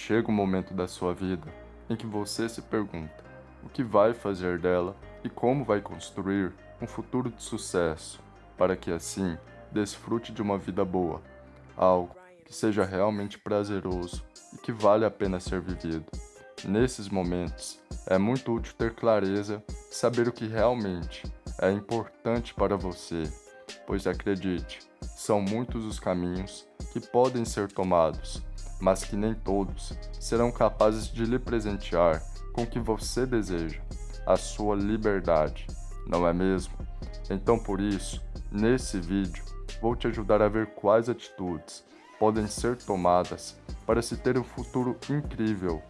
chega um momento da sua vida em que você se pergunta o que vai fazer dela e como vai construir um futuro de sucesso, para que assim desfrute de uma vida boa, algo que seja realmente prazeroso e que vale a pena ser vivido. Nesses momentos, é muito útil ter clareza e saber o que realmente é importante para você, pois acredite, são muitos os caminhos que podem ser tomados, mas que nem todos serão capazes de lhe presentear com o que você deseja, a sua liberdade, não é mesmo? Então por isso, nesse vídeo, vou te ajudar a ver quais atitudes podem ser tomadas para se ter um futuro incrível.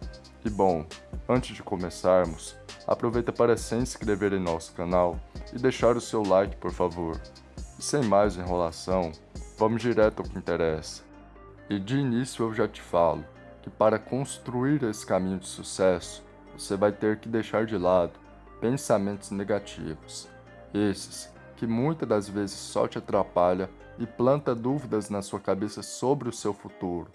E bom, antes de começarmos, aproveita para se inscrever em nosso canal e deixar o seu like por favor. E sem mais enrolação, vamos direto ao que interessa. E de início eu já te falo que para construir esse caminho de sucesso, você vai ter que deixar de lado pensamentos negativos. Esses que muitas das vezes só te atrapalha e planta dúvidas na sua cabeça sobre o seu futuro,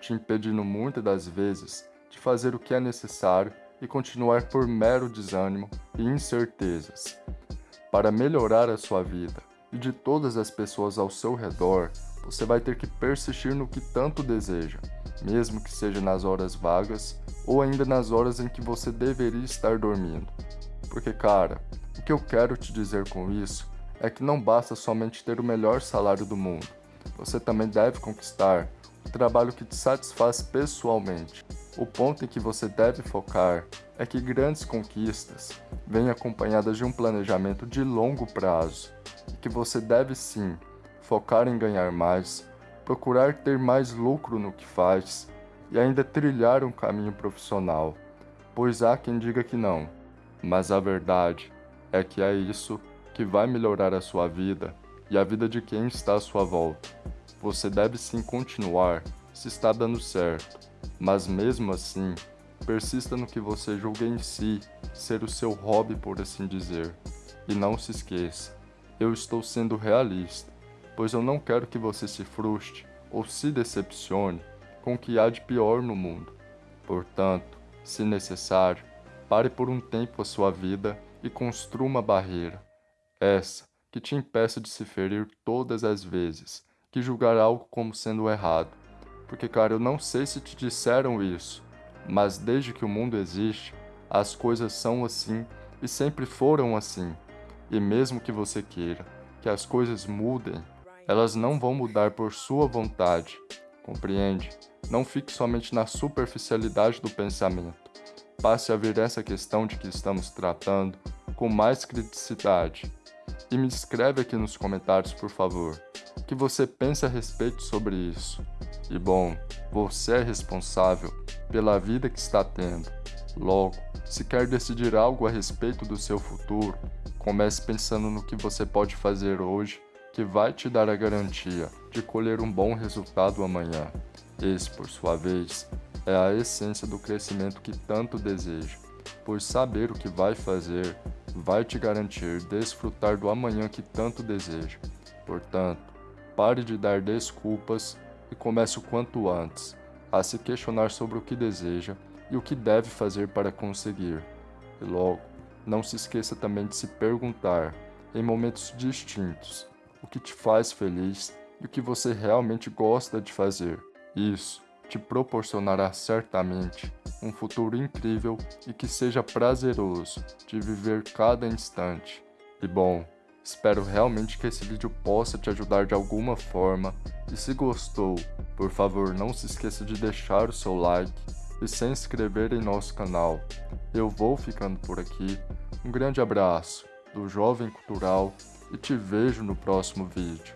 te impedindo muitas das vezes de fazer o que é necessário e continuar por mero desânimo e incertezas. Para melhorar a sua vida e de todas as pessoas ao seu redor, você vai ter que persistir no que tanto deseja, mesmo que seja nas horas vagas ou ainda nas horas em que você deveria estar dormindo. Porque, cara, o que eu quero te dizer com isso é que não basta somente ter o melhor salário do mundo. Você também deve conquistar o trabalho que te satisfaz pessoalmente. O ponto em que você deve focar é que grandes conquistas vêm acompanhadas de um planejamento de longo prazo e que você deve sim focar em ganhar mais, procurar ter mais lucro no que faz e ainda trilhar um caminho profissional, pois há quem diga que não, mas a verdade é que é isso que vai melhorar a sua vida e a vida de quem está à sua volta. Você deve sim continuar se está dando certo, mas mesmo assim, persista no que você julga em si ser o seu hobby, por assim dizer. E não se esqueça, eu estou sendo realista, pois eu não quero que você se frustre ou se decepcione com o que há de pior no mundo. Portanto, se necessário, pare por um tempo a sua vida e construa uma barreira, essa que te impeça de se ferir todas as vezes que julgar algo como sendo errado. Porque, cara, eu não sei se te disseram isso, mas desde que o mundo existe, as coisas são assim e sempre foram assim. E mesmo que você queira que as coisas mudem, elas não vão mudar por sua vontade, compreende? Não fique somente na superficialidade do pensamento. Passe a ver essa questão de que estamos tratando com mais criticidade. E me escreve aqui nos comentários, por favor, o que você pensa a respeito sobre isso. E bom, você é responsável pela vida que está tendo. Logo, se quer decidir algo a respeito do seu futuro, comece pensando no que você pode fazer hoje que vai te dar a garantia de colher um bom resultado amanhã. Esse, por sua vez, é a essência do crescimento que tanto deseja, pois saber o que vai fazer vai te garantir desfrutar do amanhã que tanto deseja. Portanto, pare de dar desculpas e comece o quanto antes a se questionar sobre o que deseja e o que deve fazer para conseguir. E logo, não se esqueça também de se perguntar, em momentos distintos, o que te faz feliz e o que você realmente gosta de fazer. Isso te proporcionará certamente um futuro incrível e que seja prazeroso de viver cada instante. E bom, espero realmente que esse vídeo possa te ajudar de alguma forma e se gostou, por favor não se esqueça de deixar o seu like e se inscrever em nosso canal. Eu vou ficando por aqui, um grande abraço do Jovem Cultural e te vejo no próximo vídeo.